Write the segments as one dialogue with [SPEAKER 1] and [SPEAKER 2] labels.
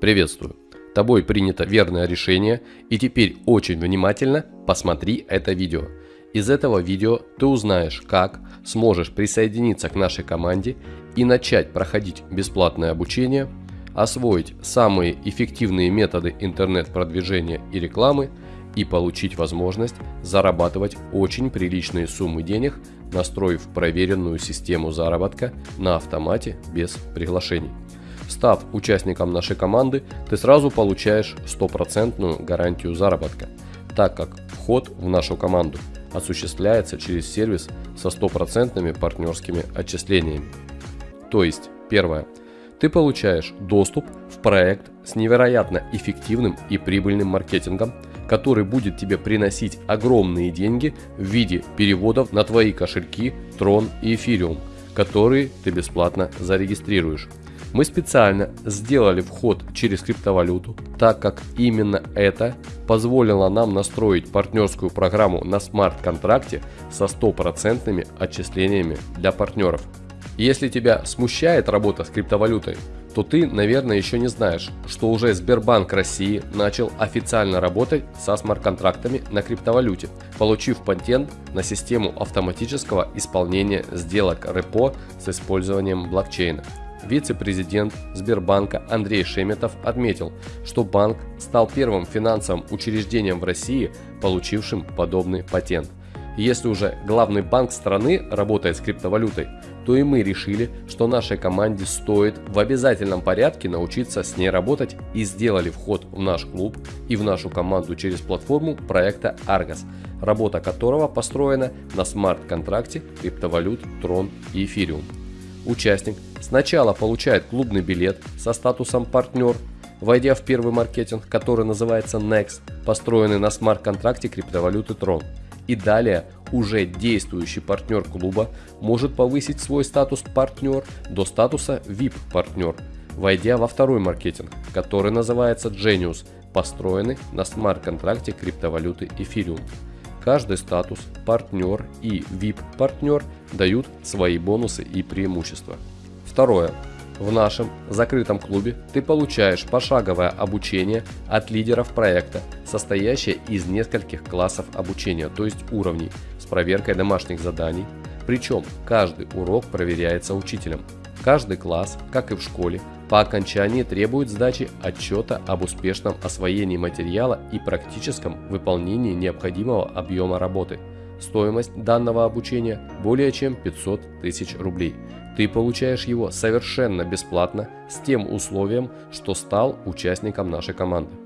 [SPEAKER 1] Приветствую! Тобой принято верное решение и теперь очень внимательно посмотри это видео. Из этого видео ты узнаешь, как сможешь присоединиться к нашей команде и начать проходить бесплатное обучение, освоить самые эффективные методы интернет-продвижения и рекламы и получить возможность зарабатывать очень приличные суммы денег, настроив проверенную систему заработка на автомате без приглашений. Став участником нашей команды, ты сразу получаешь стопроцентную гарантию заработка, так как вход в нашу команду осуществляется через сервис со стопроцентными партнерскими отчислениями. То есть, первое, ты получаешь доступ в проект с невероятно эффективным и прибыльным маркетингом, который будет тебе приносить огромные деньги в виде переводов на твои кошельки Tron и Ethereum, которые ты бесплатно зарегистрируешь. Мы специально сделали вход через криптовалюту, так как именно это позволило нам настроить партнерскую программу на смарт-контракте со стопроцентными отчислениями для партнеров. Если тебя смущает работа с криптовалютой, то ты, наверное, еще не знаешь, что уже Сбербанк России начал официально работать со смарт-контрактами на криптовалюте, получив патент на систему автоматического исполнения сделок репо с использованием блокчейна. Вице-президент Сбербанка Андрей Шеметов отметил, что банк стал первым финансовым учреждением в России, получившим подобный патент. если уже главный банк страны работает с криптовалютой, то и мы решили, что нашей команде стоит в обязательном порядке научиться с ней работать и сделали вход в наш клуб и в нашу команду через платформу проекта Argos, работа которого построена на смарт-контракте криптовалют Tron и Ethereum. Участник сначала получает клубный билет со статусом партнер, войдя в первый маркетинг, который называется Next, построенный на смарт-контракте криптовалюты Tron. И далее уже действующий партнер клуба может повысить свой статус партнер до статуса VIP партнер, войдя во второй маркетинг, который называется Genius, построенный на смарт-контракте криптовалюты Ethereum. Каждый статус, партнер и VIP-партнер дают свои бонусы и преимущества. Второе. В нашем закрытом клубе ты получаешь пошаговое обучение от лидеров проекта, состоящее из нескольких классов обучения, то есть уровней, с проверкой домашних заданий. Причем каждый урок проверяется учителем. Каждый класс, как и в школе, по окончании требует сдачи отчета об успешном освоении материала и практическом выполнении необходимого объема работы. Стоимость данного обучения более чем 500 тысяч рублей. Ты получаешь его совершенно бесплатно с тем условием, что стал участником нашей команды.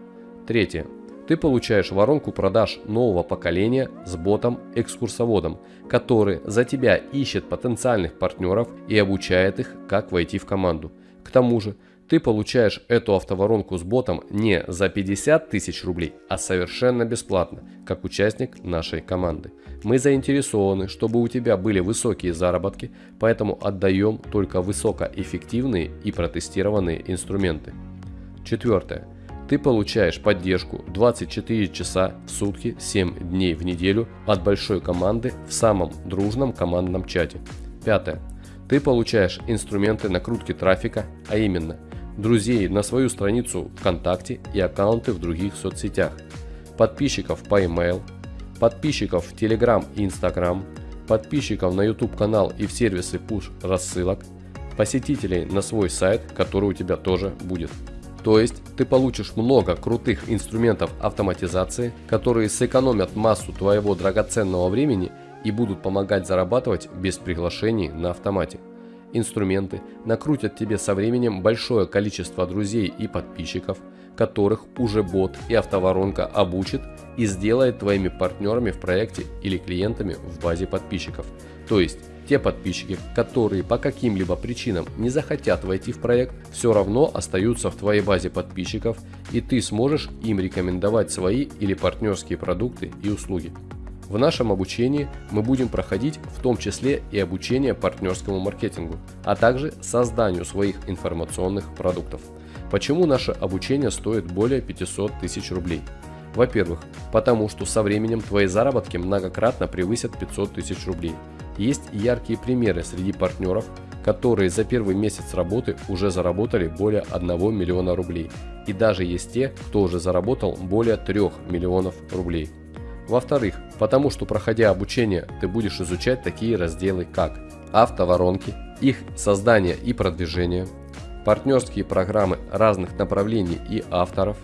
[SPEAKER 1] Третье. Ты получаешь воронку продаж нового поколения с ботом-экскурсоводом, который за тебя ищет потенциальных партнеров и обучает их, как войти в команду. К тому же, ты получаешь эту автоворонку с ботом не за 50 тысяч рублей, а совершенно бесплатно, как участник нашей команды. Мы заинтересованы, чтобы у тебя были высокие заработки, поэтому отдаем только высокоэффективные и протестированные инструменты. Четвертое. Ты получаешь поддержку 24 часа в сутки 7 дней в неделю от большой команды в самом дружном командном чате. Пятое. Ты получаешь инструменты накрутки трафика, а именно друзей на свою страницу ВКонтакте и аккаунты в других соцсетях, подписчиков по email, подписчиков в Telegram и Instagram, подписчиков на YouTube канал и в сервисы push рассылок, посетителей на свой сайт, который у тебя тоже будет. То есть ты получишь много крутых инструментов автоматизации, которые сэкономят массу твоего драгоценного времени и будут помогать зарабатывать без приглашений на автомате инструменты накрутят тебе со временем большое количество друзей и подписчиков, которых уже бот и автоворонка обучит и сделает твоими партнерами в проекте или клиентами в базе подписчиков. То есть те подписчики, которые по каким-либо причинам не захотят войти в проект, все равно остаются в твоей базе подписчиков и ты сможешь им рекомендовать свои или партнерские продукты и услуги. В нашем обучении мы будем проходить в том числе и обучение партнерскому маркетингу, а также созданию своих информационных продуктов. Почему наше обучение стоит более 500 тысяч рублей? Во-первых, потому что со временем твои заработки многократно превысят 500 тысяч рублей. Есть яркие примеры среди партнеров, которые за первый месяц работы уже заработали более 1 миллиона рублей. И даже есть те, кто уже заработал более 3 миллионов рублей. Во-вторых, потому что проходя обучение, ты будешь изучать такие разделы, как автоворонки, их создание и продвижение, партнерские программы разных направлений и авторов,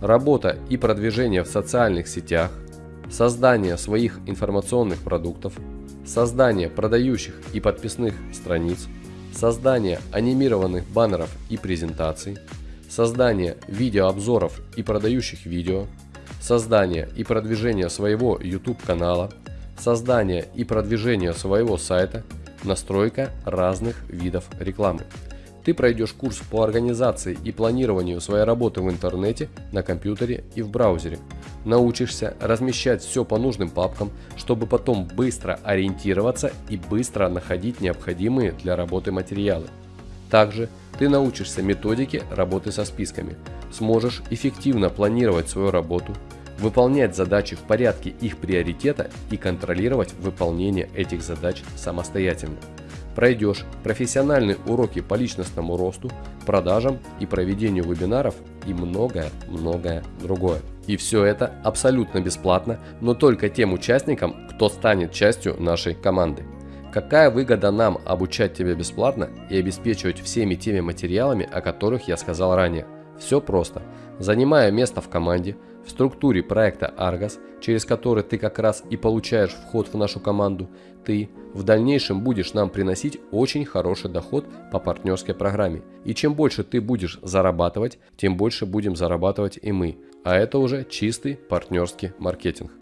[SPEAKER 1] работа и продвижение в социальных сетях, создание своих информационных продуктов, создание продающих и подписных страниц, создание анимированных баннеров и презентаций, создание видеообзоров и продающих видео, создание и продвижение своего YouTube канала, создание и продвижение своего сайта, настройка разных видов рекламы. Ты пройдешь курс по организации и планированию своей работы в интернете, на компьютере и в браузере. Научишься размещать все по нужным папкам, чтобы потом быстро ориентироваться и быстро находить необходимые для работы материалы. Также ты научишься методике работы со списками, сможешь эффективно планировать свою работу, выполнять задачи в порядке их приоритета и контролировать выполнение этих задач самостоятельно пройдешь профессиональные уроки по личностному росту, продажам и проведению вебинаров и многое-многое другое. И все это абсолютно бесплатно, но только тем участникам, кто станет частью нашей команды. Какая выгода нам обучать тебя бесплатно и обеспечивать всеми теми материалами, о которых я сказал ранее? Все просто. Занимая место в команде, в структуре проекта Argos, через который ты как раз и получаешь вход в нашу команду, ты в дальнейшем будешь нам приносить очень хороший доход по партнерской программе. И чем больше ты будешь зарабатывать, тем больше будем зарабатывать и мы. А это уже чистый партнерский маркетинг.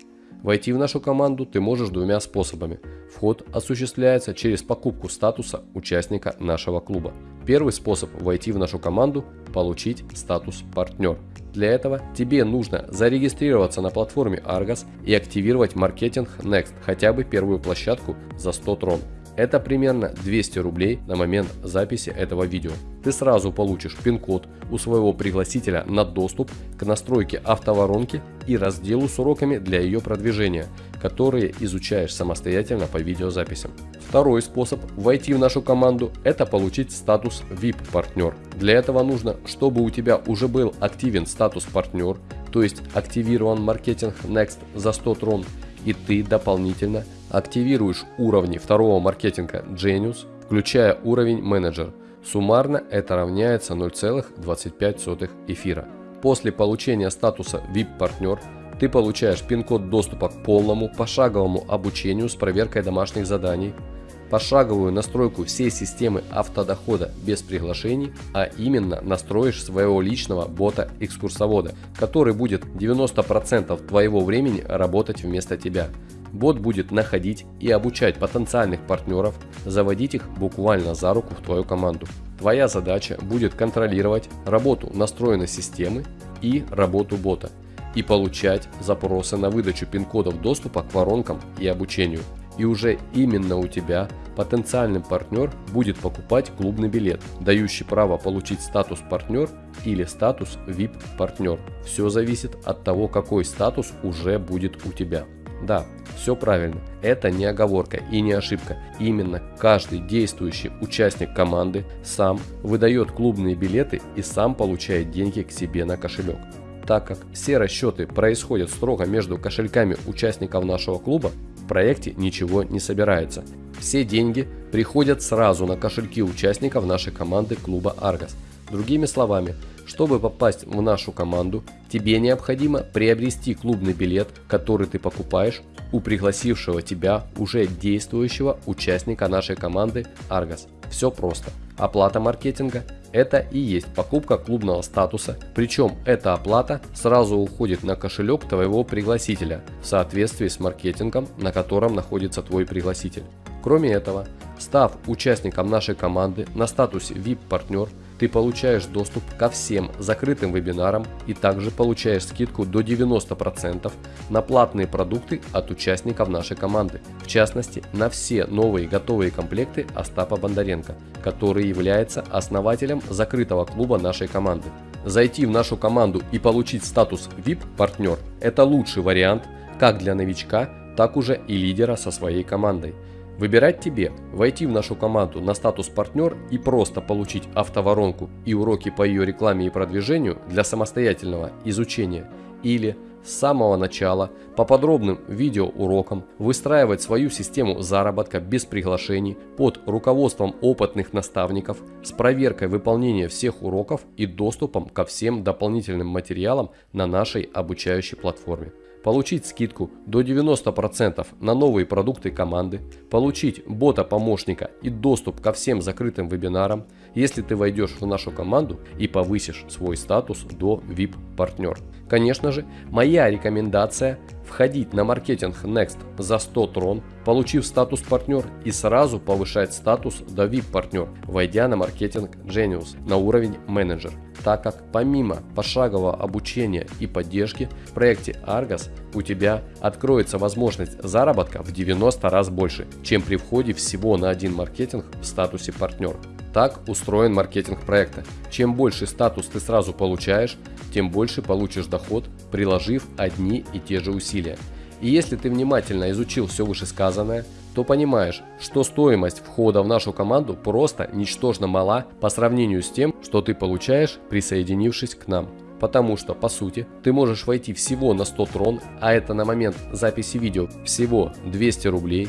[SPEAKER 1] Войти в нашу команду ты можешь двумя способами. Вход осуществляется через покупку статуса участника нашего клуба. Первый способ войти в нашу команду – получить статус партнер. Для этого тебе нужно зарегистрироваться на платформе Argos и активировать маркетинг Next, хотя бы первую площадку за 100 трон. Это примерно 200 рублей на момент записи этого видео. Ты сразу получишь пин-код у своего пригласителя на доступ к настройке автоворонки и разделу с уроками для ее продвижения, которые изучаешь самостоятельно по видеозаписям. Второй способ войти в нашу команду – это получить статус VIP-партнер. Для этого нужно, чтобы у тебя уже был активен статус партнер, то есть активирован маркетинг Next за 100 трон, и ты дополнительно активируешь уровни второго маркетинга Genius, включая уровень менеджер. Суммарно это равняется 0,25 эфира. После получения статуса VIP-партнер ты получаешь пин-код доступа к полному пошаговому обучению с проверкой домашних заданий, пошаговую настройку всей системы автодохода без приглашений, а именно настроишь своего личного бота-экскурсовода, который будет 90% твоего времени работать вместо тебя. Бот будет находить и обучать потенциальных партнеров, заводить их буквально за руку в твою команду. Твоя задача будет контролировать работу настроенной системы и работу бота и получать запросы на выдачу пин-кодов доступа к воронкам и обучению. И уже именно у тебя потенциальный партнер будет покупать клубный билет, дающий право получить статус партнер или статус VIP партнер. Все зависит от того, какой статус уже будет у тебя. Да, все правильно. Это не оговорка и не ошибка. Именно каждый действующий участник команды сам выдает клубные билеты и сам получает деньги к себе на кошелек. Так как все расчеты происходят строго между кошельками участников нашего клуба, в проекте ничего не собирается. Все деньги приходят сразу на кошельки участников нашей команды клуба Argos. Другими словами, чтобы попасть в нашу команду, тебе необходимо приобрести клубный билет, который ты покупаешь у пригласившего тебя уже действующего участника нашей команды Argos. Все просто. Оплата маркетинга – это и есть покупка клубного статуса, причем эта оплата сразу уходит на кошелек твоего пригласителя в соответствии с маркетингом, на котором находится твой пригласитель. Кроме этого, став участником нашей команды на статусе VIP-партнер, ты получаешь доступ ко всем закрытым вебинарам и также получаешь скидку до 90% на платные продукты от участников нашей команды. В частности, на все новые готовые комплекты Остапа Бондаренко, который является основателем закрытого клуба нашей команды. Зайти в нашу команду и получить статус VIP-партнер – это лучший вариант как для новичка, так уже и лидера со своей командой. Выбирать тебе, войти в нашу команду на статус партнер и просто получить автоворонку и уроки по ее рекламе и продвижению для самостоятельного изучения или с самого начала по подробным видеоурокам выстраивать свою систему заработка без приглашений под руководством опытных наставников с проверкой выполнения всех уроков и доступом ко всем дополнительным материалам на нашей обучающей платформе получить скидку до 90% на новые продукты команды, получить бота-помощника и доступ ко всем закрытым вебинарам, если ты войдешь в нашу команду и повысишь свой статус до VIP-партнер. Конечно же, моя рекомендация входить на маркетинг Next за 100 трон, получив статус партнер и сразу повышать статус до VIP партнер, войдя на маркетинг Genius на уровень менеджер так как помимо пошагового обучения и поддержки в проекте Argos у тебя откроется возможность заработка в 90 раз больше, чем при входе всего на один маркетинг в статусе партнер. Так устроен маркетинг проекта. Чем больше статус ты сразу получаешь, тем больше получишь доход, приложив одни и те же усилия. И если ты внимательно изучил все вышесказанное, то понимаешь, что стоимость входа в нашу команду просто ничтожно мала по сравнению с тем, что ты получаешь, присоединившись к нам. Потому что, по сути, ты можешь войти всего на 100 трон, а это на момент записи видео всего 200 рублей,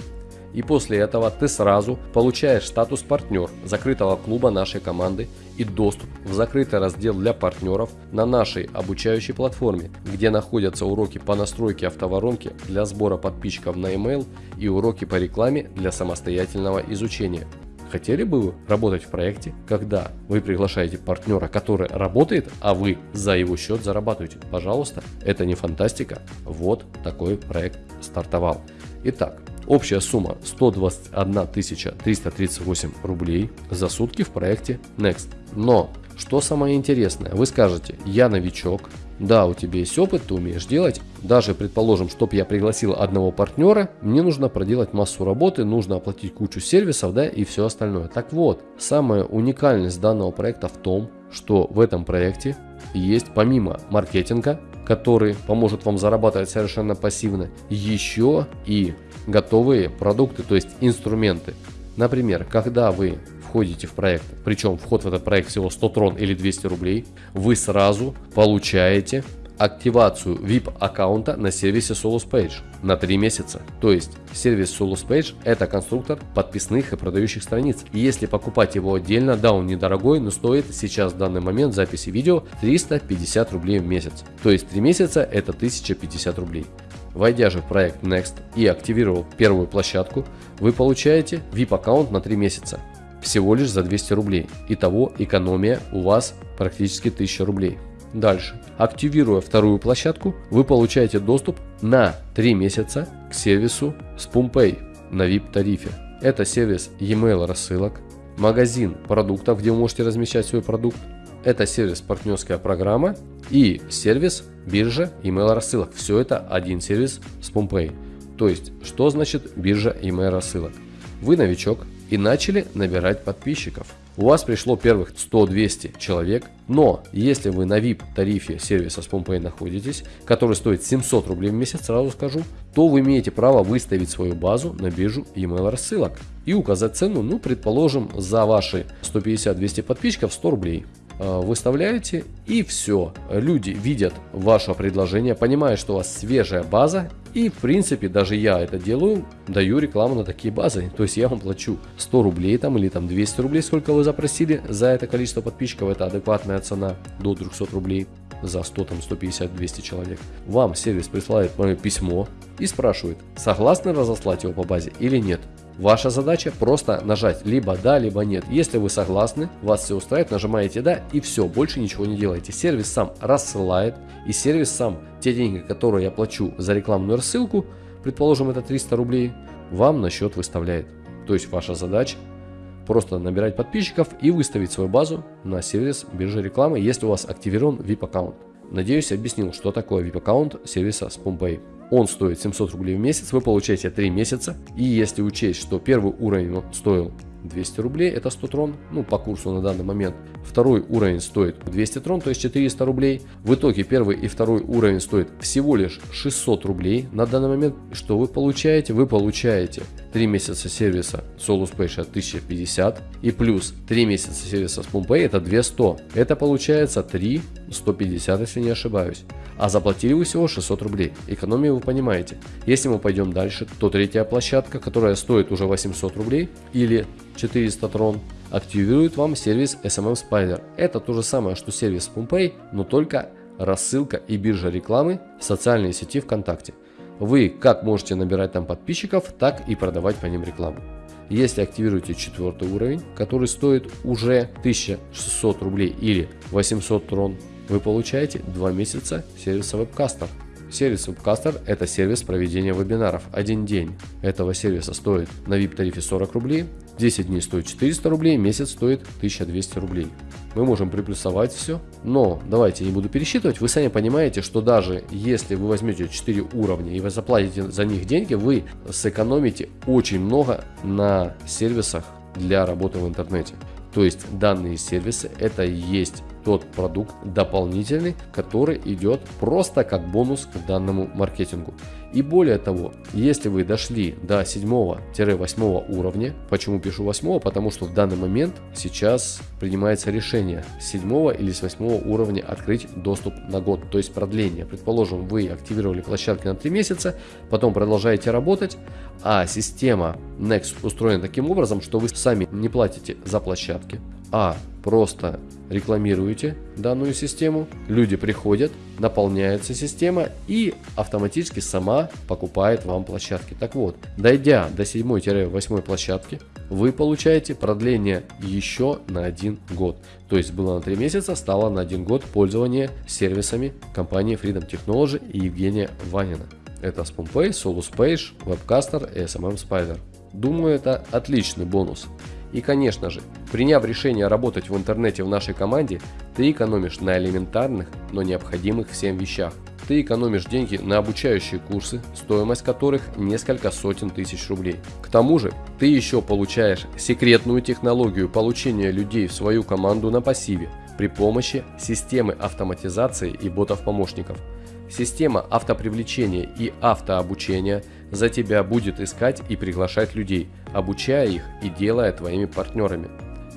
[SPEAKER 1] и после этого ты сразу получаешь статус партнер закрытого клуба нашей команды и доступ в закрытый раздел для партнеров на нашей обучающей платформе, где находятся уроки по настройке автоворонки для сбора подписчиков на email и уроки по рекламе для самостоятельного изучения. Хотели бы вы работать в проекте, когда вы приглашаете партнера, который работает, а вы за его счет зарабатываете? Пожалуйста, это не фантастика. Вот такой проект стартовал. Итак, Общая сумма 121 338 рублей за сутки в проекте Next. Но, что самое интересное, вы скажете, я новичок, да, у тебя есть опыт, ты умеешь делать. Даже, предположим, чтобы я пригласил одного партнера, мне нужно проделать массу работы, нужно оплатить кучу сервисов, да, и все остальное. Так вот, самая уникальность данного проекта в том, что в этом проекте есть помимо маркетинга, который поможет вам зарабатывать совершенно пассивно, еще и готовые продукты, то есть инструменты. Например, когда вы входите в проект, причем вход в этот проект всего 100 трон или 200 рублей, вы сразу получаете активацию VIP аккаунта на сервисе SoloSpage на 3 месяца. То есть сервис SoloSpage это конструктор подписных и продающих страниц. И если покупать его отдельно, да он недорогой, но стоит сейчас в данный момент записи видео 350 рублей в месяц. То есть 3 месяца это 1050 рублей. Войдя же в проект Next и активировав первую площадку, вы получаете VIP аккаунт на 3 месяца. Всего лишь за 200 рублей. Итого экономия у вас практически 1000 рублей. Дальше. Активируя вторую площадку, вы получаете доступ на 3 месяца к сервису SpoonPay на VIP тарифе. Это сервис e-mail рассылок, магазин продуктов, где вы можете размещать свой продукт. Это сервис партнерская программа и сервис биржа email рассылок. Все это один сервис с PompPay. То есть, что значит биржа email рассылок? Вы новичок и начали набирать подписчиков. У вас пришло первых 100-200 человек, но если вы на VIP тарифе сервиса с PompPay находитесь, который стоит 700 рублей в месяц, сразу скажу, то вы имеете право выставить свою базу на биржу email рассылок и указать цену, ну предположим, за ваши 150-200 подписчиков 100 рублей. Э, выставляете и все. Люди видят ваше предложение, понимают, что у вас свежая база и в принципе даже я это делаю, даю рекламу на такие базы. То есть я вам плачу 100 рублей там или там 200 рублей, сколько вы запросили за это количество подписчиков, это адекватная цена до 200 рублей за 100, там 150, 200 человек. Вам сервис присылает мое письмо и спрашивает, согласны разослать его по базе или нет. Ваша задача просто нажать либо да, либо нет. Если вы согласны, вас все устраивает, нажимаете да и все, больше ничего не делаете. Сервис сам рассылает и сервис сам те деньги, которые я плачу за рекламную рассылку, предположим это 300 рублей, вам на счет выставляет. То есть ваша задача просто набирать подписчиков и выставить свою базу на сервис биржи рекламы, если у вас активирован VIP аккаунт. Надеюсь, объяснил, что такое VIP аккаунт сервиса SpoonPay. Он стоит 700 рублей в месяц, вы получаете 3 месяца. И если учесть, что первый уровень стоил 200 рублей, это 100 трон, ну по курсу на данный момент. Второй уровень стоит 200 трон, то есть 400 рублей. В итоге первый и второй уровень стоит всего лишь 600 рублей на данный момент. Что вы получаете? Вы получаете 3 месяца сервиса SoluSpace 1050 и плюс 3 месяца сервиса с Pumpay это 200. Это получается 3 150, если не ошибаюсь. А заплатили вы всего 600 рублей. Экономию вы понимаете. Если мы пойдем дальше, то третья площадка, которая стоит уже 800 рублей или 400 трон, активирует вам сервис SMM Spider. Это то же самое, что сервис Pumpay, но только рассылка и биржа рекламы в социальной сети ВКонтакте. Вы как можете набирать там подписчиков, так и продавать по ним рекламу. Если активируете четвертый уровень, который стоит уже 1600 рублей или 800 трон, вы получаете 2 месяца сервиса вебкастер. Сервис Webcaster – это сервис проведения вебинаров. Один день этого сервиса стоит на VIP тарифе 40 рублей, 10 дней стоит 400 рублей, месяц стоит 1200 рублей. Мы можем приплюсовать все, но давайте не буду пересчитывать. Вы сами понимаете, что даже если вы возьмете 4 уровня и вы заплатите за них деньги, вы сэкономите очень много на сервисах для работы в интернете. То есть данные сервисы это и есть тот продукт дополнительный, который идет просто как бонус к данному маркетингу. И более того, если вы дошли до 7-8 уровня, почему пишу 8? Потому что в данный момент сейчас принимается решение с 7 или с 8 уровня открыть доступ на год, то есть продление. Предположим, вы активировали площадки на 3 месяца, потом продолжаете работать, а система Next устроена таким образом, что вы сами не платите за площадки, а просто рекламируете данную систему, люди приходят, наполняется система и автоматически сама покупает вам площадки. Так вот, дойдя до 7-8 площадки, вы получаете продление еще на один год. То есть было на 3 месяца, стало на 1 год пользования сервисами компании Freedom Technology и Евгения Ванина. Это SpoonPay, SoluSpace, Webcaster и SMM Spider. Думаю, это отличный бонус. И конечно же, приняв решение работать в интернете в нашей команде, ты экономишь на элементарных, но необходимых всем вещах. Ты экономишь деньги на обучающие курсы, стоимость которых несколько сотен тысяч рублей. К тому же, ты еще получаешь секретную технологию получения людей в свою команду на пассиве при помощи системы автоматизации и ботов-помощников. Система автопривлечения и автообучения за тебя будет искать и приглашать людей, обучая их и делая твоими партнерами.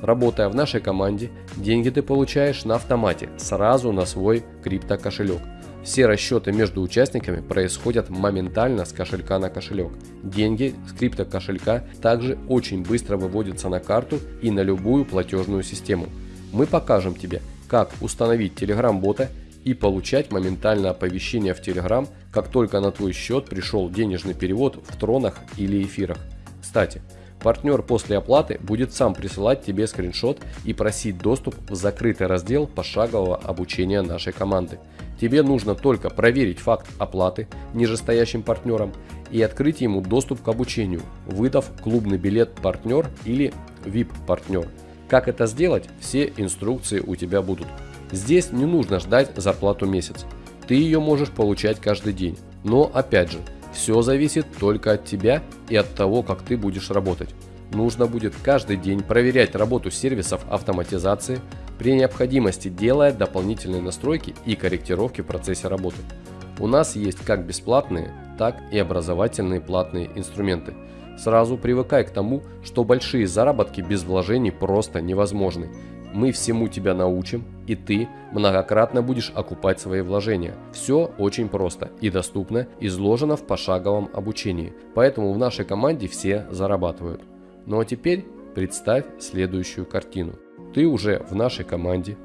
[SPEAKER 1] Работая в нашей команде, деньги ты получаешь на автомате, сразу на свой крипто кошелек. Все расчеты между участниками происходят моментально с кошелька на кошелек. Деньги с крипто кошелька также очень быстро выводятся на карту и на любую платежную систему. Мы покажем тебе, как установить Telegram бота и получать моментально оповещение в Telegram, как только на твой счет пришел денежный перевод в тронах или эфирах. Кстати, партнер после оплаты будет сам присылать тебе скриншот и просить доступ в закрытый раздел пошагового обучения нашей команды. Тебе нужно только проверить факт оплаты нижестоящим партнером и открыть ему доступ к обучению, выдав клубный билет партнер или VIP партнер. Как это сделать, все инструкции у тебя будут. Здесь не нужно ждать зарплату месяц. Ты ее можешь получать каждый день. Но опять же, все зависит только от тебя и от того, как ты будешь работать. Нужно будет каждый день проверять работу сервисов автоматизации, при необходимости делая дополнительные настройки и корректировки в процессе работы. У нас есть как бесплатные, так и образовательные платные инструменты. Сразу привыкай к тому, что большие заработки без вложений просто невозможны. Мы всему тебя научим, и ты многократно будешь окупать свои вложения. Все очень просто и доступно, изложено в пошаговом обучении, поэтому в нашей команде все зарабатывают. Ну а теперь представь следующую картину. Ты уже в нашей команде,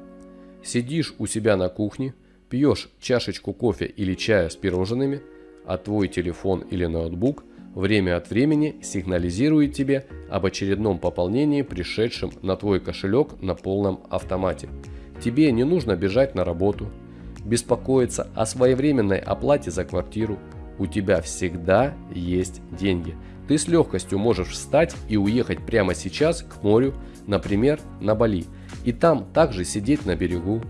[SPEAKER 1] сидишь у себя на кухне, пьешь чашечку кофе или чая с пирожными, а твой телефон или ноутбук – время от времени сигнализирует тебе об очередном пополнении, пришедшем на твой кошелек на полном автомате. Тебе не нужно бежать на работу, беспокоиться о своевременной оплате за квартиру. У тебя всегда есть деньги. Ты с легкостью можешь встать и уехать прямо сейчас к морю, например, на Бали. И там также сидеть на берегу,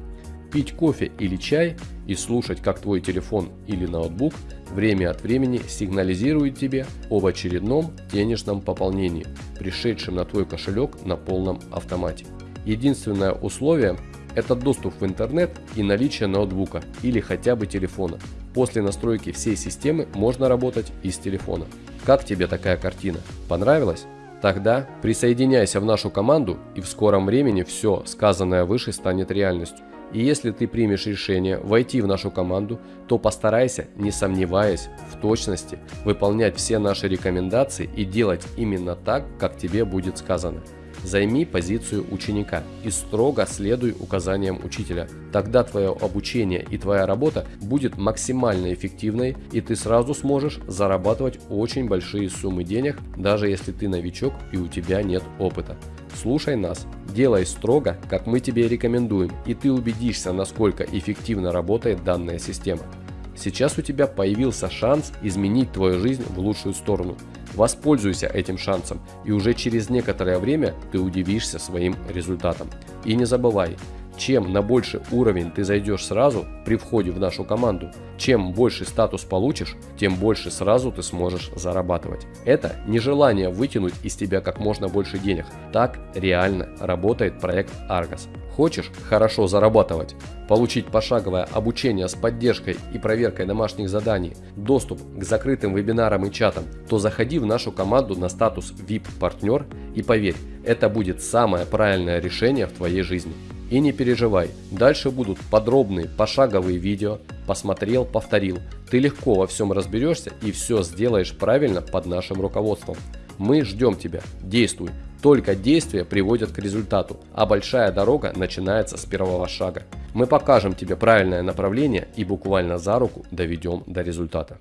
[SPEAKER 1] пить кофе или чай и слушать, как твой телефон или ноутбук время от времени сигнализирует тебе об очередном денежном пополнении, пришедшем на твой кошелек на полном автомате. Единственное условие Это доступ в интернет и наличие ноутбука или хотя бы телефона. После настройки всей системы можно работать из телефона. Как тебе такая картина? Понравилось? Тогда присоединяйся в нашу команду и в скором времени все сказанное выше станет реальностью. И если ты примешь решение войти в нашу команду, то постарайся, не сомневаясь в точности, выполнять все наши рекомендации и делать именно так, как тебе будет сказано. Займи позицию ученика и строго следуй указаниям учителя. Тогда твое обучение и твоя работа будет максимально эффективной и ты сразу сможешь зарабатывать очень большие суммы денег, даже если ты новичок и у тебя нет опыта. Слушай нас, делай строго, как мы тебе рекомендуем, и ты убедишься, насколько эффективно работает данная система. Сейчас у тебя появился шанс изменить твою жизнь в лучшую сторону. Воспользуйся этим шансом, и уже через некоторое время ты удивишься своим результатом. И не забывай, чем на больший уровень ты зайдешь сразу при входе в нашу команду, чем больше статус получишь, тем больше сразу ты сможешь зарабатывать. Это не желание вытянуть из тебя как можно больше денег. Так реально работает проект Argos. Хочешь хорошо зарабатывать, получить пошаговое обучение с поддержкой и проверкой домашних заданий, доступ к закрытым вебинарам и чатам, то заходи в нашу команду на статус VIP-партнер и поверь, это будет самое правильное решение в твоей жизни. И не переживай, дальше будут подробные пошаговые видео, посмотрел, повторил. Ты легко во всем разберешься и все сделаешь правильно под нашим руководством. Мы ждем тебя, действуй. Только действия приводят к результату, а большая дорога начинается с первого шага. Мы покажем тебе правильное направление и буквально за руку доведем до результата.